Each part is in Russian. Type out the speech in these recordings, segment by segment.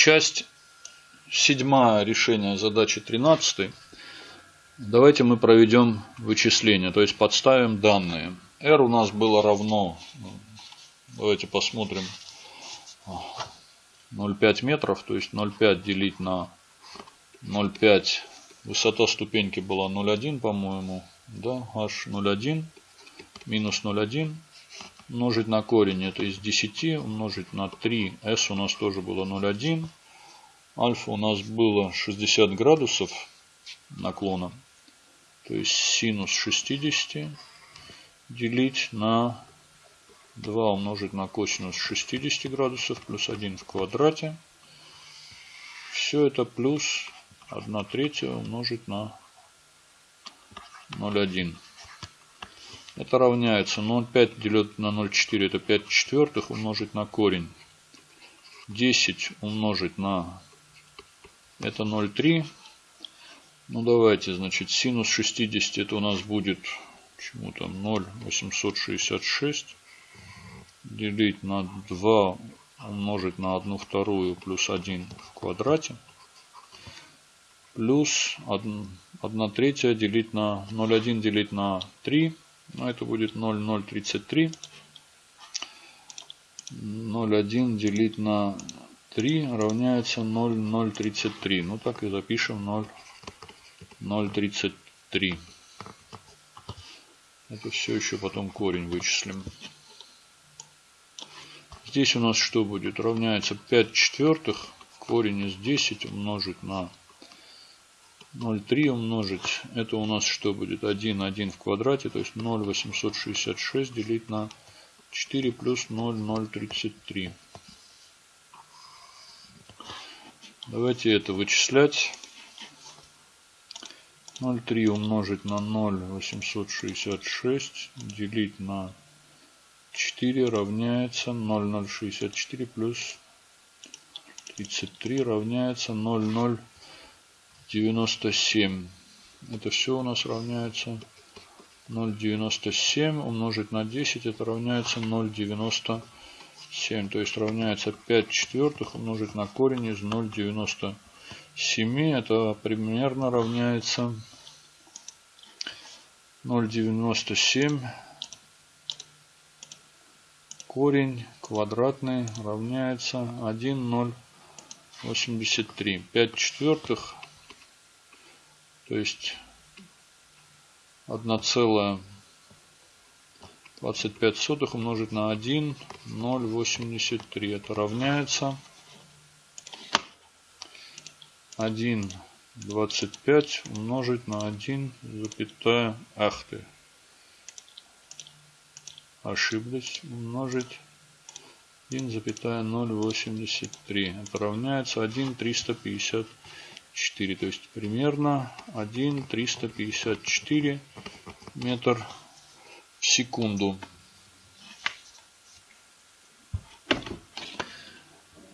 часть седьмая решение задачи 13. Давайте мы проведем вычисление, то есть подставим данные. R у нас было равно, давайте посмотрим, 0,5 метров, то есть 0,5 делить на 0,5, высота ступеньки была 0,1, по-моему, да, h 0,1 минус 0,1 умножить на корень, это из 10 умножить на 3, s у нас тоже было 0,1, альфа у нас было 60 градусов наклона, то есть синус 60 делить на 2 умножить на косинус 60 градусов плюс 1 в квадрате. Все это плюс 1 третья умножить на 0,1. Это равняется 0,5 делить на 0,4 это 5 четвертых умножить на корень. 10 умножить на это 0,3. Ну давайте, значит, синус 60 это у нас будет чему там 0,866 делить на 2 умножить на 1 вторую плюс 1 в квадрате. Плюс 1, 1 третья делить на 0,1 делить на 3. Ну, это будет 0,033. 0,1 делить на 3 равняется 0,033. Ну так и запишем 0,033. Это все еще потом корень вычислим. Здесь у нас что будет? Равняется 5 четвертых. Корень из 10 умножить на 0,3 умножить. Это у нас что будет? 1, 1 в квадрате. То есть 0,866 делить на 4 плюс 0,033. Давайте это вычислять. 0,3 умножить на 0,866 делить на 4 равняется 0,064 плюс 33 равняется 0,097. Это все у нас равняется 0,97 умножить на 10. Это равняется 0,97. То есть равняется 5 четвертых умножить на корень из 0,97. Это примерно равняется 0,97 корень квадратный равняется 1,083. 5 четвертых, то есть 1,25 умножить на 1,083. Это равняется 1,25 умножить на 1, запятая ахты ошиблись, умножить 1,083. Это равняется 1,354. То есть примерно 1,354 метр в секунду.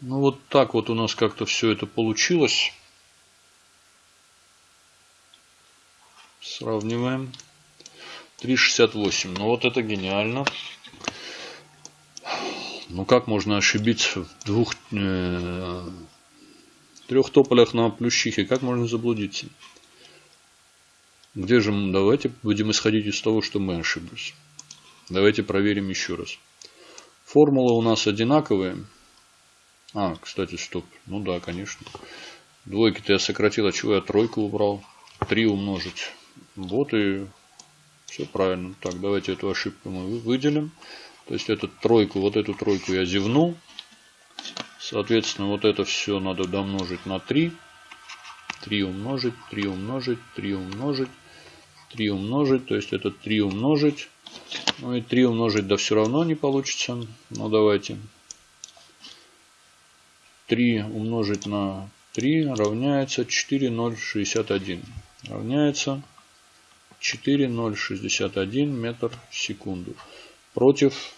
Ну вот так вот у нас как-то все это получилось. Сравниваем. 3,68. Ну вот это гениально. Ну как можно ошибиться в двух, э, трех тополях на плющихе? Как можно заблудиться? Где же мы? Давайте будем исходить из того, что мы ошиблись. Давайте проверим еще раз. Формулы у нас одинаковые. А, кстати, стоп. Ну да, конечно. Двойки-то я сократил, а чего я тройку убрал? Три умножить. Вот и все правильно. Так, давайте эту ошибку мы выделим. То есть эту тройку, вот эту тройку я зевнул. Соответственно, вот это все надо домножить на 3. 3 умножить, 3 умножить, 3 умножить, 3 умножить. То есть это 3 умножить. Ну и 3 умножить, да все равно не получится. Ну давайте. 3 умножить на 3 равняется 4,061. Равняется 4,061 метр в секунду. Против,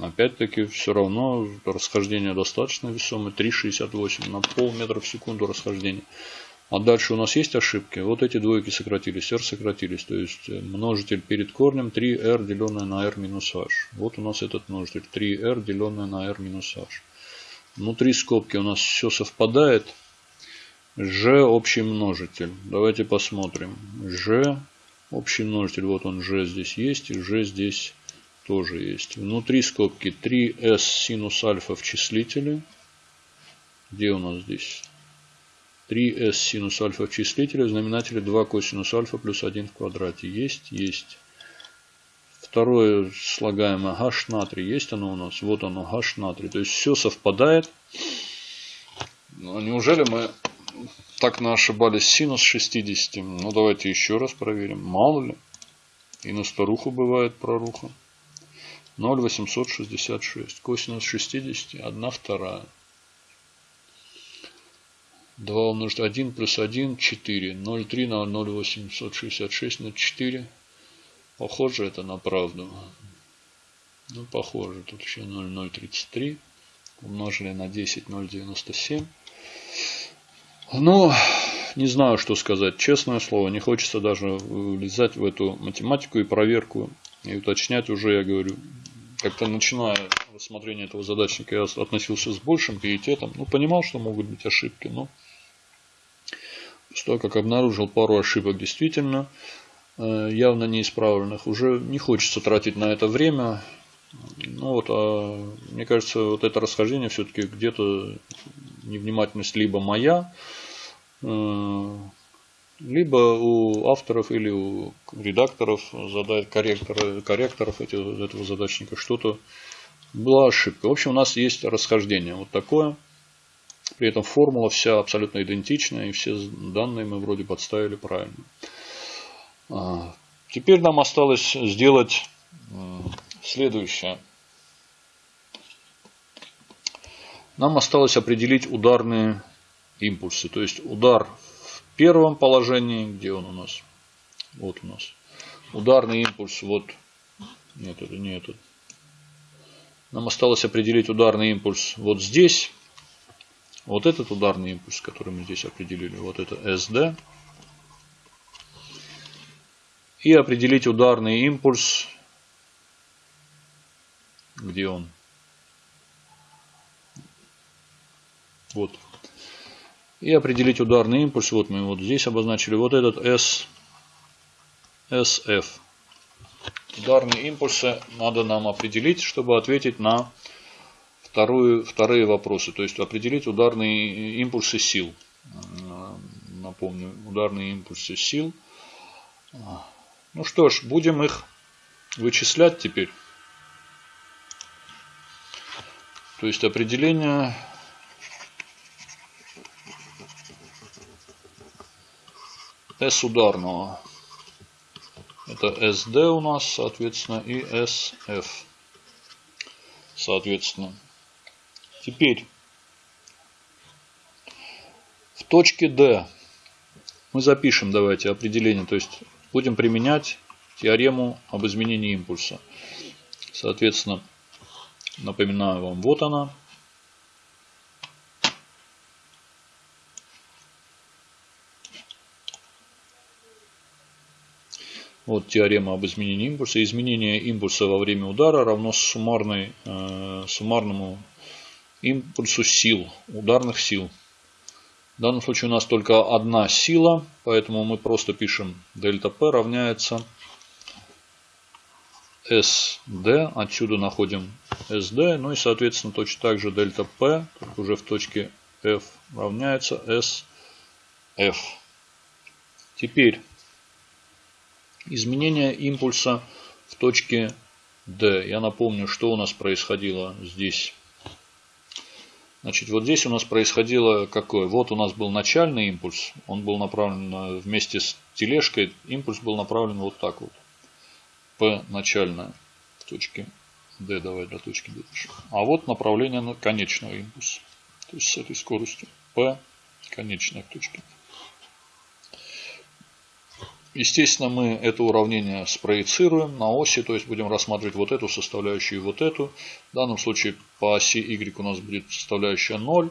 опять-таки, все равно расхождение достаточно весомое. 3,68 на полметра в секунду расхождение. А дальше у нас есть ошибки. Вот эти двойки сократились, r сократились. То есть э, множитель перед корнем 3r деленное на r минус h. Вот у нас этот множитель 3r деленное на r минус h. Внутри скобки у нас все совпадает. G общий множитель. Давайте посмотрим. G общий множитель. Вот он G здесь есть. И G здесь тоже есть. Внутри скобки 3s синус альфа в числителе. Где у нас здесь? 3s синус альфа в числителе. В знаменателе 2 косинус альфа плюс 1 в квадрате. Есть? Есть. Второе слагаемое h натрий. Есть оно у нас? Вот оно, h натрий. То есть все совпадает. Но неужели мы так на ошибались синус 60? Ну давайте еще раз проверим. Мало ли. И на старуху бывает проруха. 0,866. Косинус 60, 1 вторая. 2 умножить 1 плюс 1, 4. 0,3 на 0,866 на 4. Похоже это на правду. Ну, похоже. Тут еще 0,033. Умножили на 10, 0,97. Ну, не знаю, что сказать. Честное слово, не хочется даже влезать в эту математику и проверку. И уточнять уже, я говорю, как-то начиная рассмотрение этого задачника, я относился с большим пиететом. Ну, понимал, что могут быть ошибки, но что как обнаружил пару ошибок действительно э, явно неисправленных, уже не хочется тратить на это время. Ну вот, а мне кажется, вот это расхождение все-таки где-то невнимательность либо моя, э, либо у авторов или у редакторов, задать корректора, корректоров этого, этого задачника что-то была ошибка. В общем, у нас есть расхождение вот такое. При этом формула вся абсолютно идентичная, и все данные мы вроде подставили правильно. А, теперь нам осталось сделать следующее. Нам осталось определить ударные импульсы. То есть удар первом положении, где он у нас? Вот у нас. Ударный импульс, вот. Нет, это не этот. Нам осталось определить ударный импульс вот здесь. Вот этот ударный импульс, который мы здесь определили, вот это SD. И определить ударный импульс, где он? Вот и определить ударный импульс. Вот мы вот здесь обозначили вот этот S, SF. Ударные импульсы надо нам определить, чтобы ответить на вторую, вторые вопросы. То есть определить ударные импульсы сил. Напомню, ударные импульсы сил. Ну что ж, будем их вычислять теперь. То есть определение S ударного. Это SD у нас, соответственно, и SF. Соответственно. Теперь в точке D мы запишем, давайте, определение. То есть будем применять теорему об изменении импульса. Соответственно, напоминаю вам, вот она. Вот теорема об изменении импульса. Изменение импульса во время удара равно суммарной, э, суммарному импульсу сил, ударных сил. В данном случае у нас только одна сила, поэтому мы просто пишем дельта P равняется SD. Отсюда находим SD. Ну и соответственно точно так же дельта P, уже в точке F равняется SF. Теперь изменение импульса в точке D. Я напомню, что у нас происходило здесь. Значит, вот здесь у нас происходило какое? Вот у нас был начальный импульс. Он был направлен вместе с тележкой. Импульс был направлен вот так вот. P начальная в точке D. Давай до точки D. А вот направление на конечного импульса. То есть с этой скоростью. P конечная в точке. Естественно, мы это уравнение спроецируем на оси, то есть будем рассматривать вот эту составляющую и вот эту. В данном случае по оси y у нас будет составляющая 0.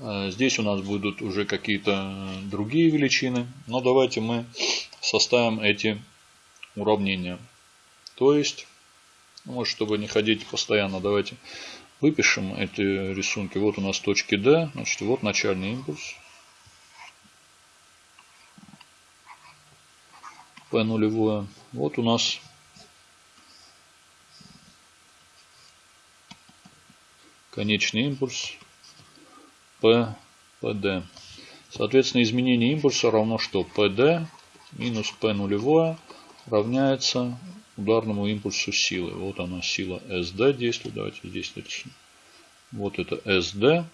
Э, здесь у нас будут уже какие-то другие величины. Но давайте мы составим эти уравнения. То есть, ну, чтобы не ходить постоянно, давайте Выпишем эти рисунки. Вот у нас точки D. Значит, вот начальный импульс. P нулевое. Вот у нас конечный импульс P, PD. Соответственно, изменение импульса равно что? PD минус P нулевое равняется ударному импульсу силы. Вот она сила SD действует. Давайте здесь нарисуем. Вот это SD.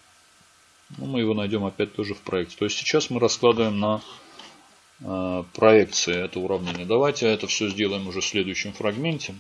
Ну, мы его найдем опять тоже в проекте. То есть сейчас мы раскладываем на проекции это уравнение. Давайте это все сделаем уже в следующем фрагменте.